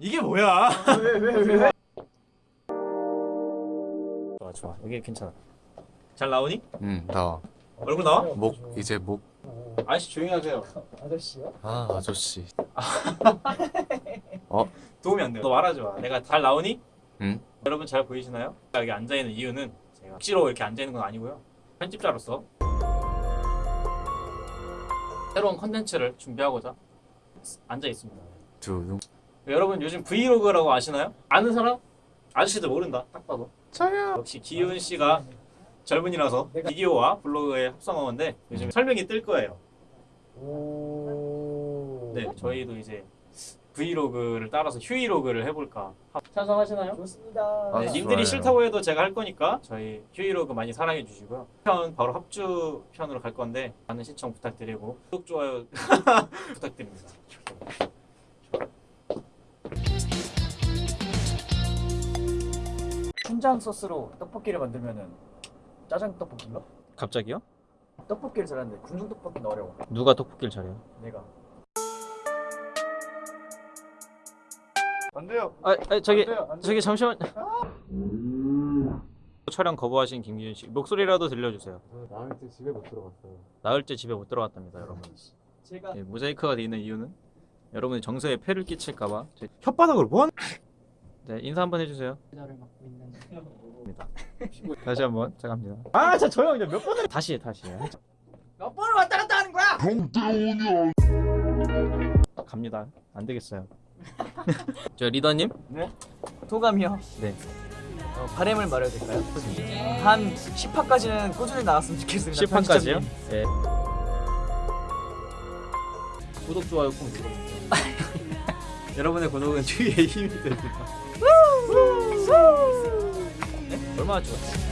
이게 뭐야? 왜 왜 왜? 좋아 좋아 여기 괜찮아. 잘 나오니? 응 나와 얼굴 나와? 목 이제 목아 아저씨 조용히 하세요. 아저씨요? 아저씨 도움이 안 돼. 너 말하지 마. 내가 잘 나오니? 응 여러분 잘 보이시나요? 여기 앉아 있는 이유는 제가 억지로 이렇게 앉아 있는 건 아니고요. 편집자로서 새로운 컨텐츠를 준비하고자 앉아 있습니다. 두둥 여러분 요즘 브이로그라고 아시나요? 아는 사람? 아저씨들 모른다. 딱 봐도. 저요 역시 기훈 씨가 젊은이라서 비디오와 블로그의 합성어인데 요즘 설명이 뜰 거예요. 오. 네, 저희도 이제 브이로그를 따라서 휴이로그를 해볼까. 찬성하시나요? 좋습니다. 아, 네, 좋아요. 님들이 싫다고 해도 제가 할 거니까 저희 휴이로그 많이 사랑해 주시고요. 편 바로 합주 편으로 갈 건데 많은 시청 부탁드리고 구독 좋아요 부탁드립니다. 춘장 소스로 떡볶이를 만들면은 짜장 떡볶이인가? 갑자기요? 떡볶이를 잘하는데 궁중 떡볶이는 어려워. 누가 떡볶이를 잘해요? 내가. 안 돼요. 아, 아 저기 안 돼요, 안 돼요. 저기 잠시만. 촬영 거부하신 김기훈 씨 목소리라도 들려주세요. 나을 때 집에 못 들어갔어요. 나흘 때 집에 못 들어갔답니다, 여러분. 제가 예, 모자이크가 되어 있는 이유는 여러분의 정서에 폐를 끼칠까봐 제- 혓바닥으로 뭐? 네 인사 한번 해주세요. 맡고 있는 입니다. 다시 한번 자 갑니다. 아, 자 조용 이제 몇 번을 다시 해, 다시 해. 몇 번을 왔다 갔다 하는 거야? 갑니다. 안 되겠어요. 저 리더님 도감이요. 네. 어, 바램을 말해도 될까요? 한 10화까지는 꾸준히 나왔으면 좋겠습니다. 10화까지요? 편집자님. 네. 구독 좋아요 꼭 눌러주세요. 여러분의 구독은 주위의 힘이 됩니다. 네? 얼마나 좋았어?